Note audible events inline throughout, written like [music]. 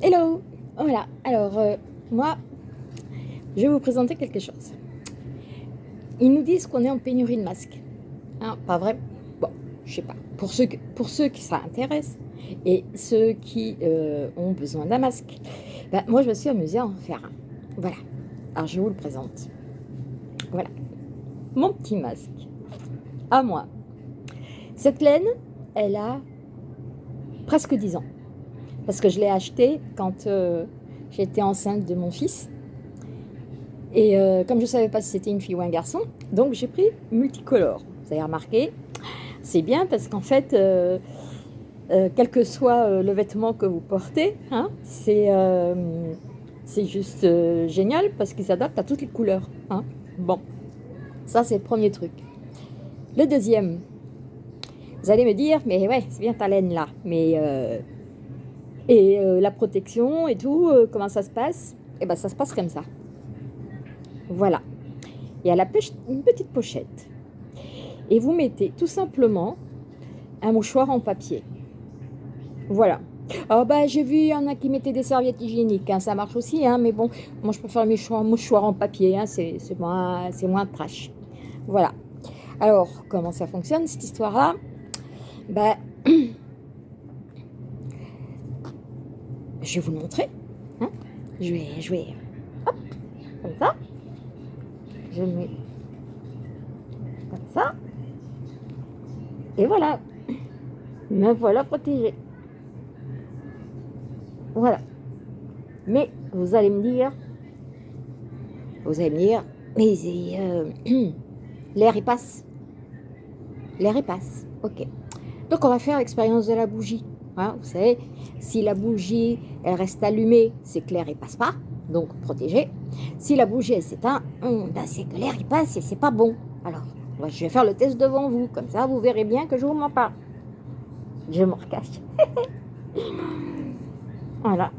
Hello Voilà, alors euh, moi, je vais vous présenter quelque chose. Ils nous disent qu'on est en pénurie de masques. Hein, pas vrai? Bon, je sais pas. Pour ceux, qui ça intéresse et ceux qui euh, ont besoin d'un masque, ben, moi je me suis amusée à en faire un. Voilà. Alors je vous le présente. Voilà. Mon petit masque. À moi. Cette laine, elle a presque 10 ans parce que je l'ai acheté quand euh, j'étais enceinte de mon fils. Et euh, comme je ne savais pas si c'était une fille ou un garçon, donc j'ai pris multicolore. Vous avez remarqué, c'est bien parce qu'en fait, euh, quel que soit le vêtement que vous portez, hein, c'est juste génial parce qu'il s'adapte à toutes les couleurs. Hein. Bon, ça c'est le premier truc. Le deuxième, vous allez me dire, mais ouais, c'est bien ta laine là, mais et euh, la protection et tout, euh, comment ça se passe? Et eh bien ça se passe comme ça. Voilà. Il y a la une petite pochette. Et vous mettez tout simplement un mouchoir en papier. Voilà. Oh bah j'ai vu, il y en a qui mettaient des serviettes hygiéniques, hein, ça marche aussi, hein, mais bon, moi je préfère mes mouchoirs en papier, hein, c'est moins, moins trash. Voilà. Alors, comment ça fonctionne cette histoire-là? Bah, je vais vous le montrer. Hein. je vais, je vais, hop, comme ça. Je mets comme ça. Et voilà. Me voilà protégé. Voilà. Mais vous allez me dire, vous allez me dire, mais euh, [clears throat] l'air il passe. L'air il passe. Ok. Donc on va faire l'expérience de la bougie. Hein, vous savez, si la bougie elle reste allumée, c'est que l'air ne passe pas, donc protégé. Si la bougie s'éteint, hum, ben, c'est que l'air passe et c'est pas bon. Alors, je vais faire le test devant vous, comme ça vous verrez bien que je vous m'en parle. Je me recache. [laughs] voilà.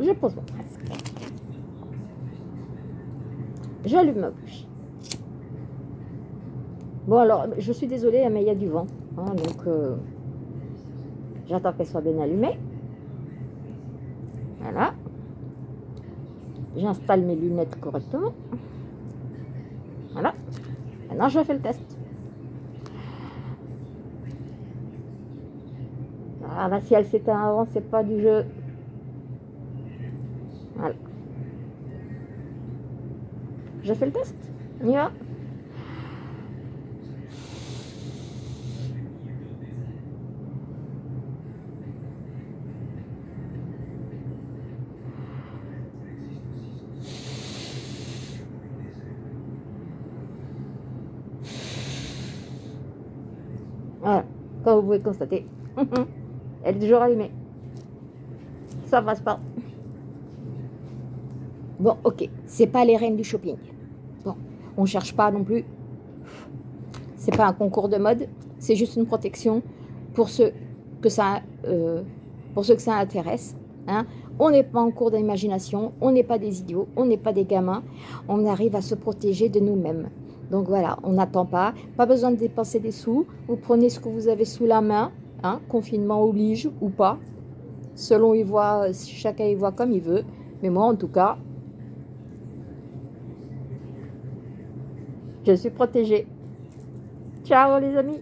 Je pose mon masque. J'allume ma bougie. Bon alors, je suis désolée, mais il y a du vent. Hein, donc, euh, J'attends qu'elle soit bien allumée. Voilà. J'installe mes lunettes correctement. Voilà. Maintenant, je fais le test. Ah bah si elle s'éteint avant, c'est pas du jeu. Voilà. Je fais le test. On y va? Voilà, comme vous pouvez constater, [laughs] elle est toujours allumée. Ça passe pas. Bon, ok, c'est pas les reines du shopping. Bon, on cherche pas non plus. C'est pas un concours de mode, c'est juste une protection pour ceux que ça, euh, pour ceux que ça intéresse. Hein. On n'est pas en cours d'imagination, on n'est pas des idiots, on n'est pas des gamins. On arrive à se protéger de nous-mêmes. Donc voilà, on n'attend pas. Pas besoin de dépenser des sous. Vous prenez ce que vous avez sous la main. Hein, confinement oblige ou pas. Selon il voit, chacun y voit comme il veut. Mais moi, en tout cas, je suis protégée. Ciao les amis